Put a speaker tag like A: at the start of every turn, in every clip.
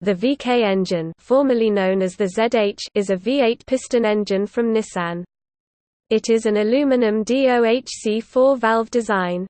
A: The VK engine formerly known as the ZH is a V8 piston engine from Nissan. It is an aluminum DOHC four-valve design.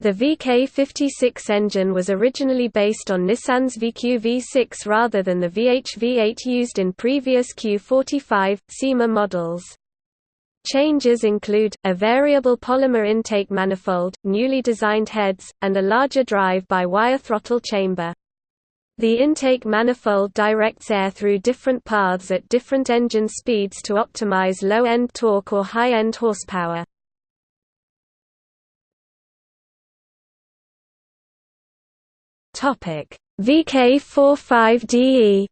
A: The VK56 engine was originally based on Nissan's VQ V6 rather than the VH V8 used in previous Q45, Cima models. Changes include, a variable polymer intake manifold, newly designed heads, and a larger drive-by-wire throttle chamber. The intake manifold directs air through different paths at different engine speeds to optimize low-end torque or high-end horsepower. VK45DE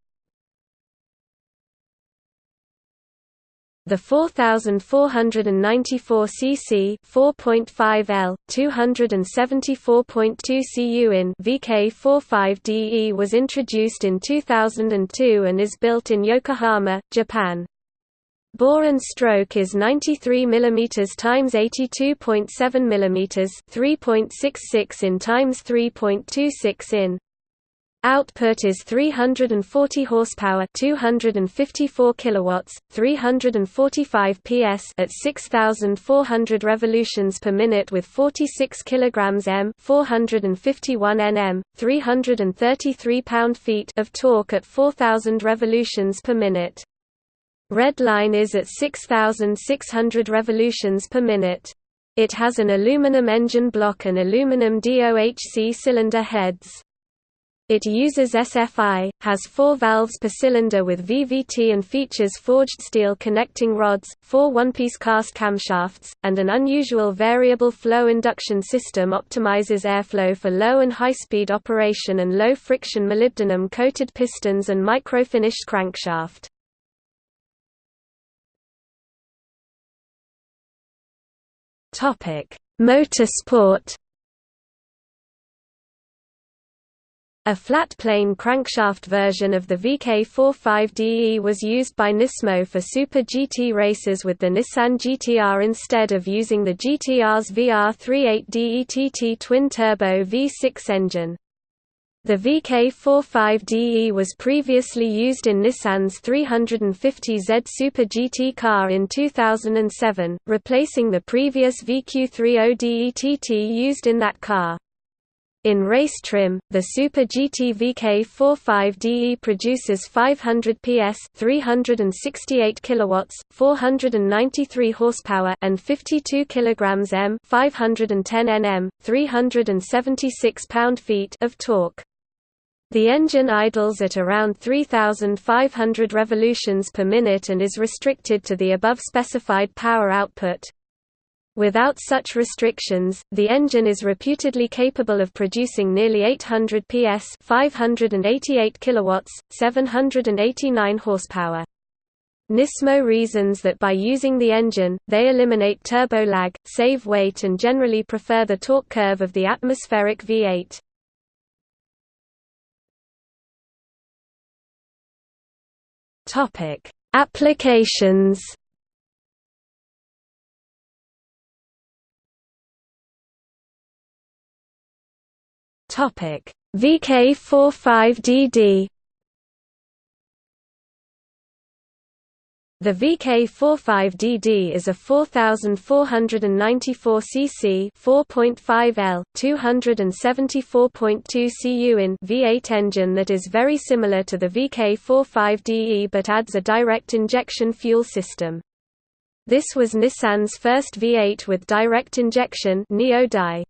A: The 4494 cc 4.5 L 274.2 cu in VK45DE was introduced in 2002 and is built in Yokohama, Japan. Bore and stroke is 93 mm x 82.7 mm 3.66 in x 3.26 in. Output is 340 horsepower, 254 kilowatts, 345 PS at 6400 revolutions per minute with 46 kilograms m, 451 Nm, 333 pound-feet of torque at 4000 revolutions per minute. Redline is at 6600 revolutions per minute. It has an aluminum engine block and aluminum DOHC cylinder heads. It uses SFI, has four valves per cylinder with VVT and features forged steel connecting rods, four one-piece cast camshafts, and an unusual variable flow induction system optimizes airflow for low and high-speed operation and low-friction molybdenum-coated pistons and microfinished crankshaft. Motorsport A flat-plane crankshaft version of the VK45DE was used by Nismo for Super GT races with the Nissan GTR instead of using the GTR's VR38DETT twin-turbo V6 engine. The VK45DE was previously used in Nissan's 350Z Super GT car in 2007, replacing the previous VQ30DETT used in that car. In race trim, the Super GT VK45DE produces 500 PS, 368 kilowatts, 493 horsepower, and 52 kilograms m, 510 Nm, 376 pound-feet of torque. The engine idles at around 3,500 revolutions per minute and is restricted to the above specified power output. Without such restrictions, the engine is reputedly capable of producing nearly 800 PS 588 kilowatts, 789 horsepower. Nismo reasons that by using the engine, they eliminate turbo lag, save weight and generally prefer the torque curve of the atmospheric V8. Topic: Applications Topic: VK45DD The VK45DD is a 4494 cc 4.5 L 274.2 cu in V8 engine that is very similar to the VK45DE but adds a direct injection fuel system. This was Nissan's first V8 with direct injection Neo-Di.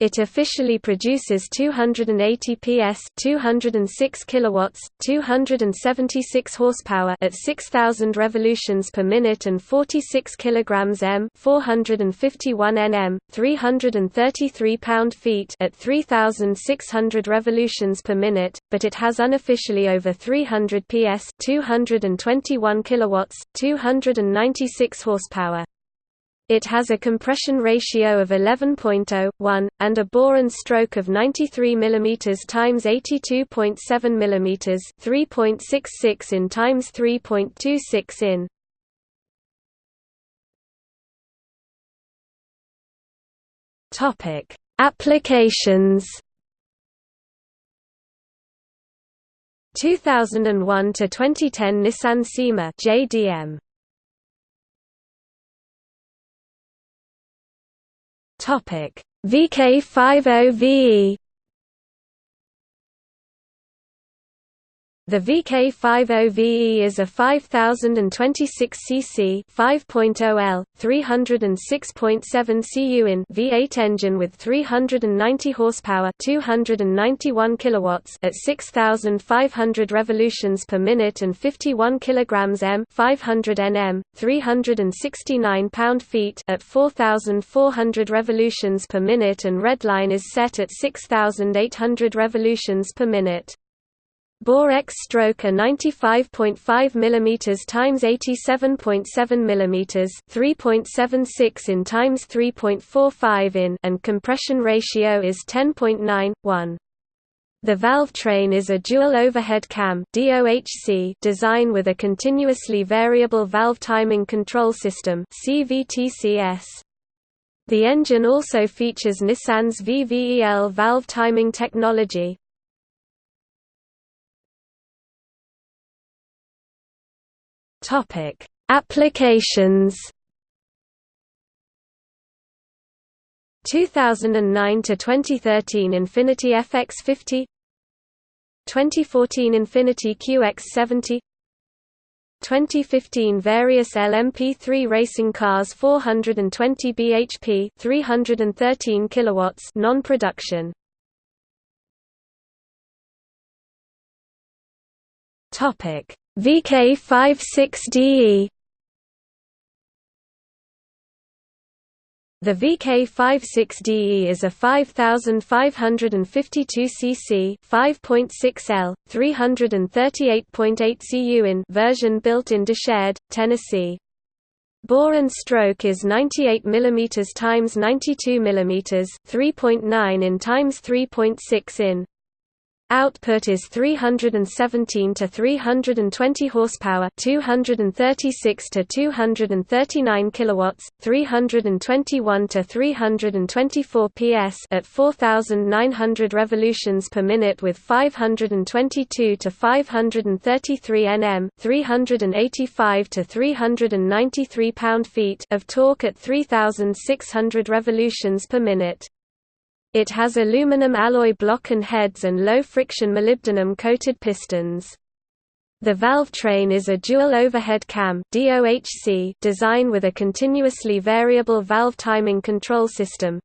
A: It officially produces 280 PS, 206 kilowatts, 276 horsepower at 6000 revolutions per minute and 46 kilograms m, 451 Nm, 333 pound-feet at 3600 revolutions per minute, but it has unofficially over 300 PS, 221 kilowatts, 296 horsepower. It has a compression ratio of 11.01, and a bore and stroke of 93 mm x 82.7 mm, 3.66 in x 3.26 in. Topic: Applications 2001 to 2010 Nissan Cima JDM Topic. VK50VE The VK50VE is a 5026 cc 5.0 L, 306.7 cu in V8 engine with 390 horsepower 291 kilowatts at 6500 revolutions per minute and 51 kilograms m 500 Nm, 369 pound-feet at 4400 revolutions per minute and redline is set at 6800 revolutions per minute. Bore X stroke are 95.5 mm times 87.7 mm 3.76 in times 3.45 in and compression ratio is 10.9:1. The valve train is a dual overhead cam DOHC design with a continuously variable valve timing control system CVTCS. The engine also features Nissan's VVEL valve timing technology,
B: Topic: Applications.
A: 2009 to 2013 Infiniti FX50 2014 Infiniti QX70 2015 various LMP3 racing cars 420 bhp 313 kilowatts non-production.
B: Topic VK56DE
A: The VK56DE is a 5552 cc 5.6 L, 338.8 cu in version built in Decherd, Tennessee. Bore and stroke is 98 mm x 92 mm 3.9 in x 3.6 in. Output is 317 to 320 horsepower, 236 to 239 kilowatts, 321 to 324 PS at 4900 revolutions per minute with 522 to 533 Nm, 385 to 393 pound-feet of torque at 3600 revolutions per minute. It has aluminum alloy block and heads and low-friction molybdenum-coated pistons. The valve train is a dual overhead cam design with a continuously variable valve timing control system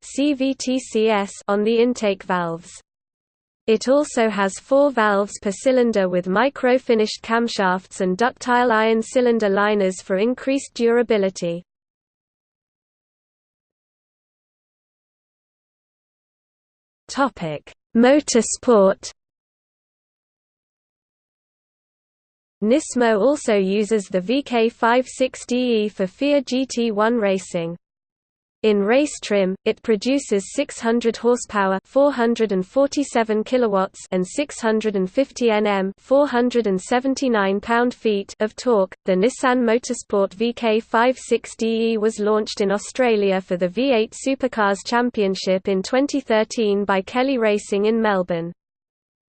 A: on the intake valves. It also has four valves per cylinder with micro-finished camshafts and ductile iron cylinder liners for increased durability.
B: Motorsport.
A: Nismo also uses the VK56DE for FIA GT1 racing. In race trim, it produces 600 horsepower, 447 kilowatts, and 650 Nm, 479 pound-feet of torque. The Nissan Motorsport VK56DE was launched in Australia for the V8 Supercars Championship in 2013 by Kelly Racing in Melbourne.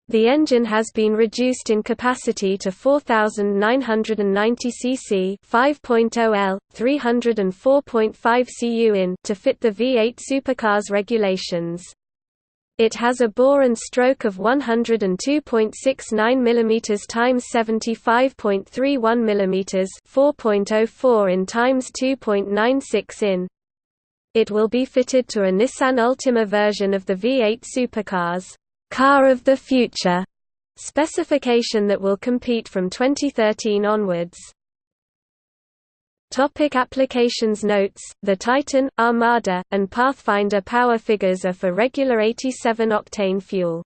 A: The engine has been reduced in capacity to 4,990 cc 5.0 L, 304.5 cu in to fit the V8 supercars regulations. It has a bore and stroke of 102.69 mm x 75.31 mm 4.04 in times 2.96 in. It will be fitted to a Nissan Altima version of the V8 supercars. Car of the Future specification that will compete from 2013 onwards. Topic applications Notes, the Titan, Armada, and Pathfinder power figures are for regular 87-octane fuel.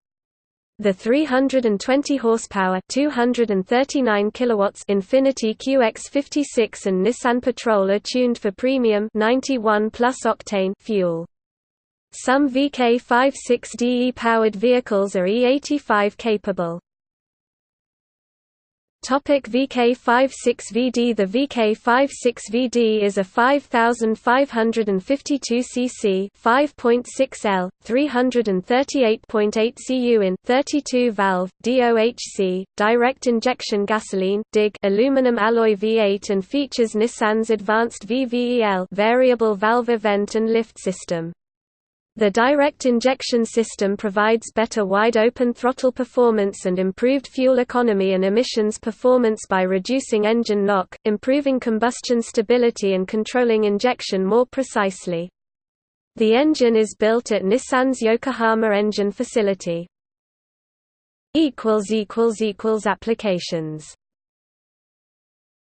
A: The 320 horsepower 239 kilowatts Infiniti QX56 and Nissan Patrol are tuned for premium 91 plus octane fuel. Some VK56DE powered vehicles are E85 capable. Topic VK56VD The VK56VD is a 5552 cc 5.6 L, 338.8 cu in 32 valve, DOHC, direct injection gasoline DIG aluminum alloy V8 and features Nissan's advanced VVEL variable valve event and lift system. The direct injection system provides better wide-open throttle performance and improved fuel economy and emissions performance by reducing engine knock, improving combustion stability and controlling injection more precisely. The engine is built at Nissan's Yokohama engine facility. Applications